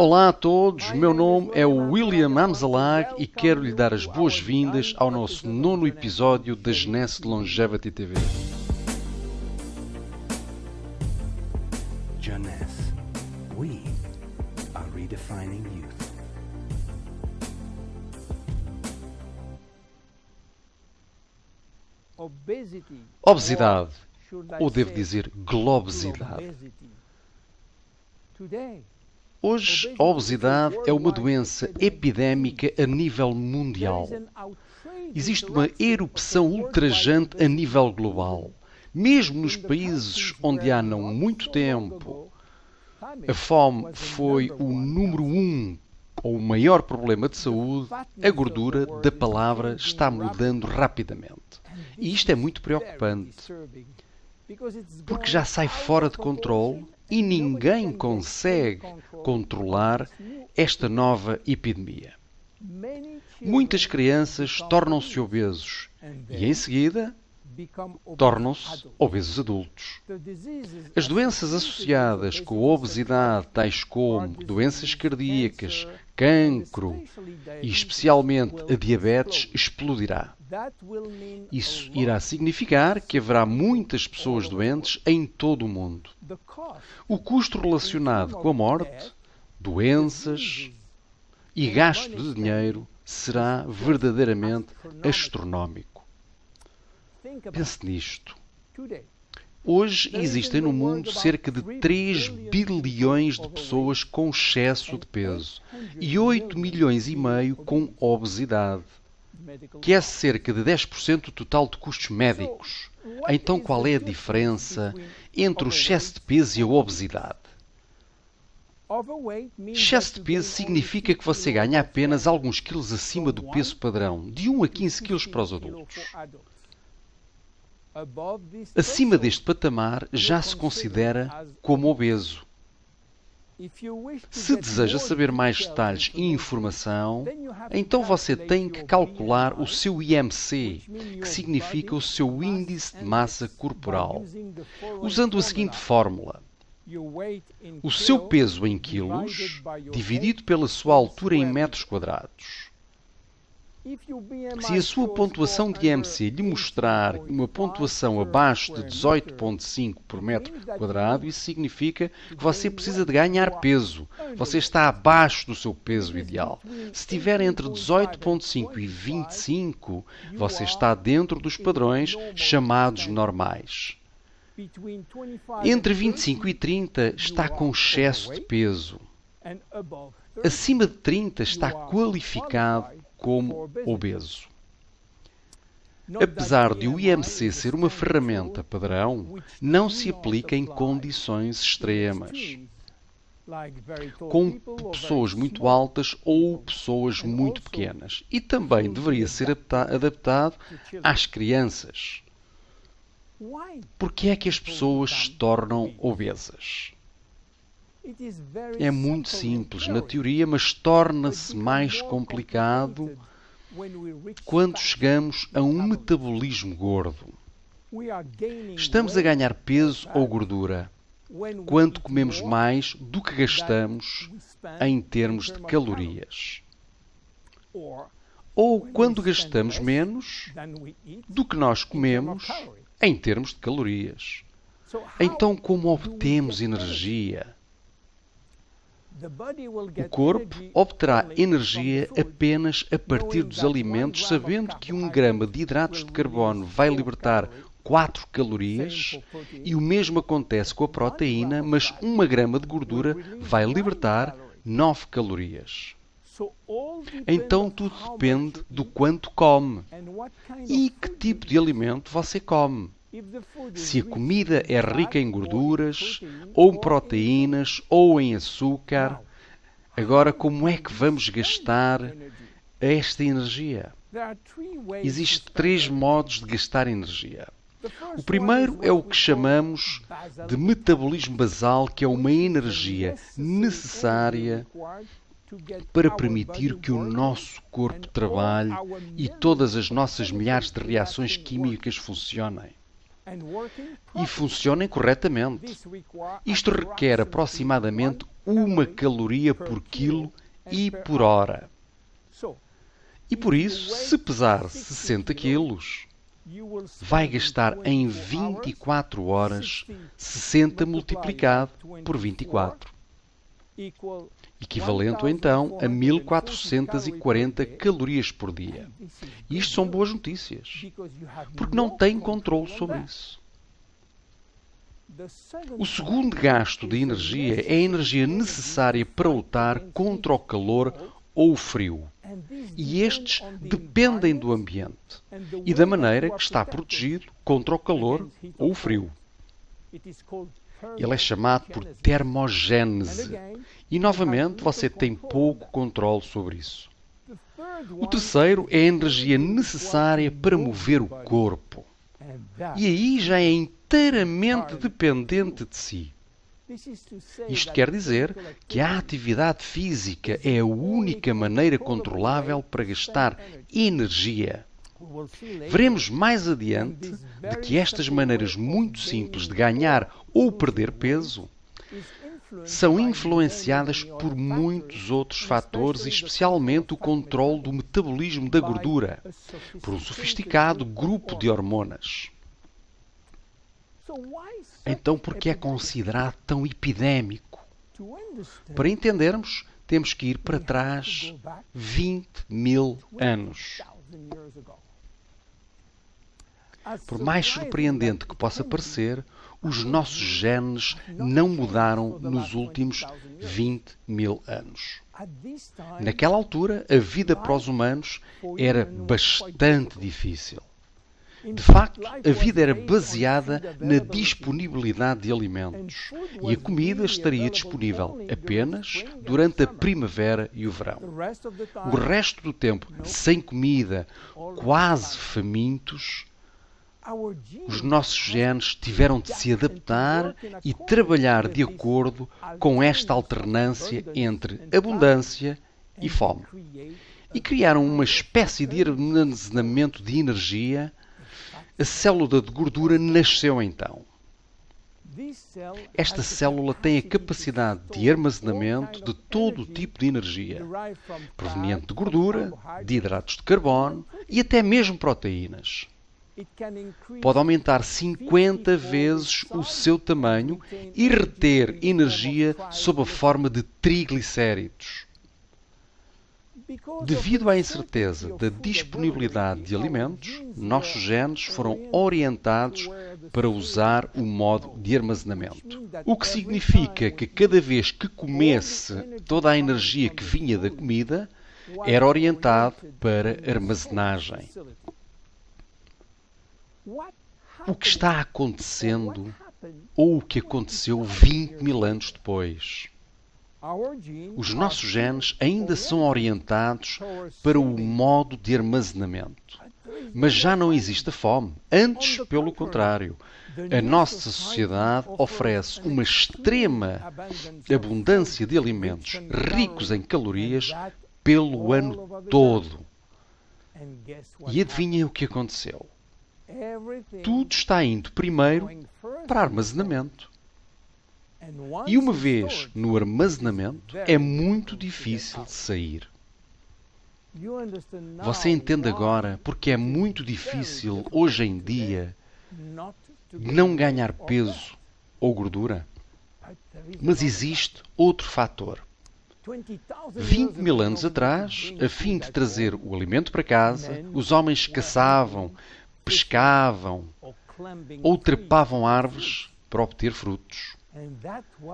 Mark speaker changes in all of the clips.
Speaker 1: Olá a todos, meu nome é William Amzalag e quero lhe dar as boas-vindas ao nosso nono episódio da Genesse Longevity TV.
Speaker 2: Jeunesse, we are redefining youth.
Speaker 1: Obesidade, ou devo dizer globosidade. Hoje, a obesidade é uma doença epidémica a nível mundial. Existe uma erupção ultrajante a nível global. Mesmo nos países onde há não muito tempo a fome foi o número um ou o maior problema de saúde, a gordura da palavra está mudando rapidamente. E isto é muito preocupante, porque já sai fora de controle e ninguém consegue controlar esta nova epidemia. Muitas crianças tornam-se obesos e, em seguida, tornam-se obesos adultos. As doenças associadas com a obesidade, tais como doenças cardíacas, cancro e especialmente a diabetes, explodirá. Isso irá significar que haverá muitas pessoas doentes em todo o mundo. O custo relacionado com a morte, doenças e gasto de dinheiro será verdadeiramente astronómico. Pense nisto. Hoje existem no mundo cerca de 3 bilhões de pessoas com excesso de peso e 8 milhões e meio com obesidade, que é cerca de 10% do total de custos médicos. Então qual é a diferença entre o excesso de peso e a obesidade? Excesso de peso significa que você ganha apenas alguns quilos acima do peso padrão, de 1 a 15 quilos para os adultos. Acima deste patamar já se considera como obeso. Se deseja saber mais detalhes e informação, então você tem que calcular o seu IMC, que significa o seu índice de massa corporal, usando a seguinte fórmula. O seu peso em quilos dividido pela sua altura em metros quadrados. Se a sua pontuação de IMC lhe mostrar uma pontuação abaixo de 18,5 por metro quadrado, isso significa que você precisa de ganhar peso. Você está abaixo do seu peso ideal. Se estiver entre 18,5 e 25, você está dentro dos padrões chamados normais. Entre 25 e 30 está com excesso de peso. Acima de 30 está qualificado como obeso. Apesar de o IMC ser uma ferramenta padrão, não se aplica em condições extremas, com pessoas muito altas ou pessoas muito pequenas. E também deveria ser adaptado às crianças. Por que é que as pessoas se tornam obesas? É muito simples na teoria, mas torna-se mais complicado quando chegamos a um metabolismo gordo. Estamos a ganhar peso ou gordura quando comemos mais do que gastamos em termos de calorias. Ou quando gastamos menos do que nós comemos em termos de calorias. Então, como obtemos energia? O corpo obterá energia apenas a partir dos alimentos, sabendo que um grama de hidratos de carbono vai libertar 4 calorias e o mesmo acontece com a proteína, mas uma grama de gordura vai libertar 9 calorias. Então tudo depende do quanto come e que tipo de alimento você come. Se a comida é rica em gorduras, ou em proteínas, ou em açúcar, agora como é que vamos gastar esta energia? Existem três modos de gastar energia. O primeiro é o que chamamos de metabolismo basal, que é uma energia necessária para permitir que o nosso corpo trabalhe e todas as nossas milhares de reações químicas funcionem e funcionem corretamente. Isto requer aproximadamente uma caloria por quilo e por hora. E por isso, se pesar 60 quilos, vai gastar em 24 horas 60 multiplicado por 24, equivalente então a 1440 calorias por dia. E isto são boas notícias, porque não tem controle sobre isso. O segundo gasto de energia é a energia necessária para lutar contra o calor ou o frio. E estes dependem do ambiente e da maneira que está protegido contra o calor ou o frio. Ele é chamado por termogênese. E novamente você tem pouco controle sobre isso. O terceiro é a energia necessária para mover o corpo. E aí já é inteiramente dependente de si. Isto quer dizer que a atividade física é a única maneira controlável para gastar energia. Veremos mais adiante de que estas maneiras muito simples de ganhar ou perder peso são influenciadas por muitos outros fatores, especialmente o controle do metabolismo da gordura, por um sofisticado grupo de hormonas. Então, por que é considerado tão epidémico? Para entendermos, temos que ir para trás 20 mil anos. Por mais surpreendente que possa parecer, os nossos genes não mudaram nos últimos 20 mil anos. Naquela altura, a vida para os humanos era bastante difícil. De facto, a vida era baseada na disponibilidade de alimentos e a comida estaria disponível apenas durante a primavera e o verão. O resto do tempo, sem comida, quase famintos, os nossos genes tiveram de se adaptar e trabalhar de acordo com esta alternância entre abundância e fome. E criaram uma espécie de armazenamento de energia a célula de gordura nasceu então. Esta célula tem a capacidade de armazenamento de todo o tipo de energia, proveniente de gordura, de hidratos de carbono e até mesmo proteínas. Pode aumentar 50 vezes o seu tamanho e reter energia sob a forma de triglicéridos. Devido à incerteza da disponibilidade de alimentos, nossos genes foram orientados para usar o modo de armazenamento. O que significa que cada vez que comesse toda a energia que vinha da comida, era orientado para armazenagem. O que está acontecendo ou o que aconteceu 20 mil anos depois? Os nossos genes ainda são orientados para o modo de armazenamento. Mas já não existe fome. Antes, pelo contrário, a nossa sociedade oferece uma extrema abundância de alimentos ricos em calorias pelo ano todo. E adivinhem o que aconteceu? Tudo está indo primeiro para armazenamento. E uma vez no armazenamento, é muito difícil de sair. Você entende agora porque é muito difícil hoje em dia não ganhar peso ou gordura? Mas existe outro fator. 20 mil anos atrás, a fim de trazer o alimento para casa, os homens caçavam, pescavam ou trepavam árvores para obter frutos.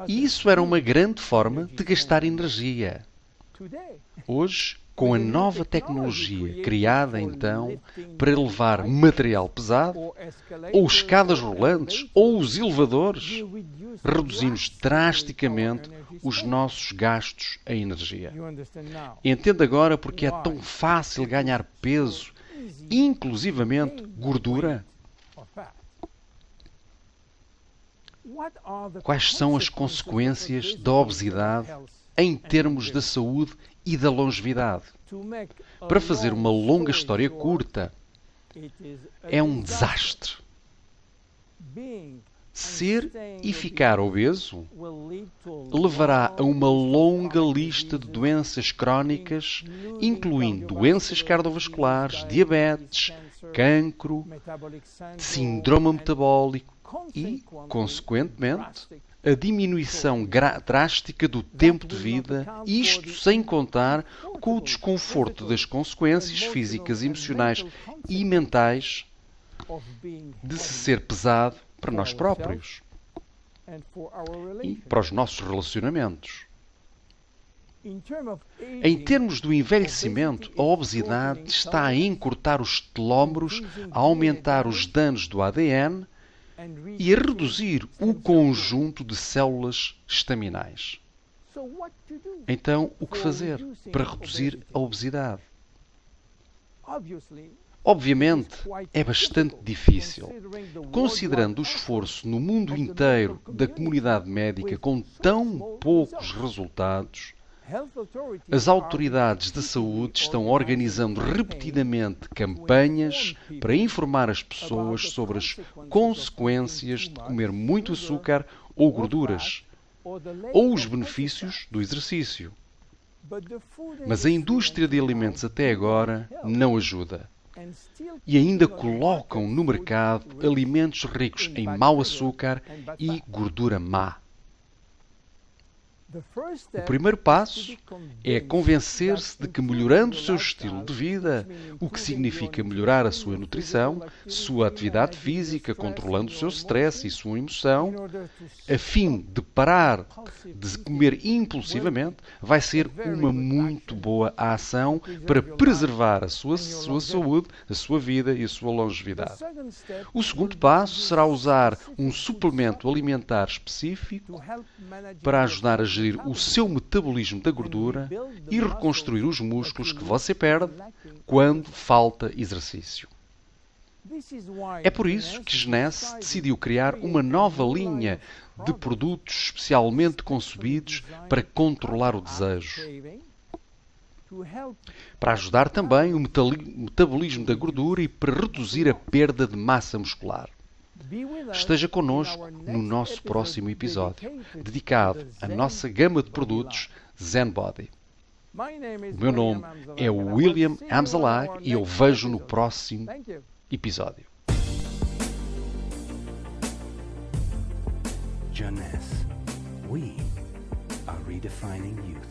Speaker 1: E isso era uma grande forma de gastar energia. Hoje, com a nova tecnologia criada então para levar material pesado, ou escadas rolantes, ou os elevadores, reduzimos drasticamente os nossos gastos em energia. Entenda agora porque é tão fácil ganhar peso, inclusivamente gordura. Quais são as consequências da obesidade em termos da saúde e da longevidade? Para fazer uma longa história curta, é um desastre. Ser e ficar obeso levará a uma longa lista de doenças crónicas, incluindo doenças cardiovasculares, diabetes, cancro, síndrome metabólico e, consequentemente, a diminuição drástica do tempo de vida, isto sem contar com o desconforto das consequências físicas, emocionais e mentais de se ser pesado para nós próprios e para os nossos relacionamentos. Em termos do envelhecimento, a obesidade está a encurtar os telómeros, a aumentar os danos do ADN e a reduzir o conjunto de células estaminais. Então, o que fazer para reduzir a obesidade? Obviamente, é bastante difícil. Considerando o esforço no mundo inteiro da comunidade médica com tão poucos resultados, as autoridades da saúde estão organizando repetidamente campanhas para informar as pessoas sobre as consequências de comer muito açúcar ou gorduras, ou os benefícios do exercício. Mas a indústria de alimentos até agora não ajuda. E ainda colocam no mercado alimentos ricos em mau açúcar e gordura má. O primeiro passo é convencer-se de que melhorando o seu estilo de vida, o que significa melhorar a sua nutrição, sua atividade física, controlando o seu stress e sua emoção, a fim de parar de comer impulsivamente, vai ser uma muito boa ação para preservar a sua, sua saúde, a sua vida e a sua longevidade. O segundo passo será usar um suplemento alimentar específico para ajudar a gerir o seu metabolismo da gordura e reconstruir os músculos que você perde quando falta exercício. É por isso que Genesse decidiu criar uma nova linha de produtos especialmente concebidos para controlar o desejo. Para ajudar também o metabolismo da gordura e para reduzir a perda de massa muscular. Esteja connosco no nosso próximo episódio, dedicado à nossa gama de produtos ZenBody. O meu nome é William Amzalag e eu vejo no próximo episódio.
Speaker 2: Jeunesse, we are redefining youth.